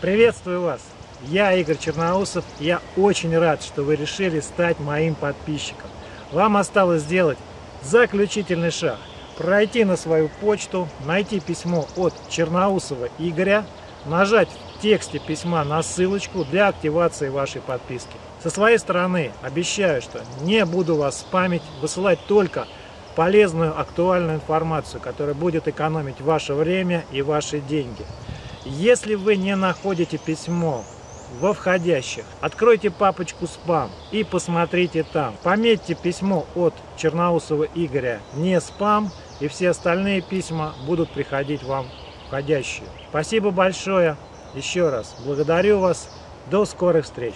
Приветствую вас! Я Игорь Черноусов. Я очень рад, что вы решили стать моим подписчиком. Вам осталось сделать заключительный шаг. Пройти на свою почту, найти письмо от Черноусова Игоря, нажать в тексте письма на ссылочку для активации вашей подписки. Со своей стороны обещаю, что не буду вас спамить, высылать только полезную, актуальную информацию, которая будет экономить ваше время и ваши деньги. Если вы не находите письмо во входящих, откройте папочку «Спам» и посмотрите там. Пометьте письмо от Черноусова Игоря «Не спам», и все остальные письма будут приходить вам входящие. Спасибо большое. Еще раз благодарю вас. До скорых встреч.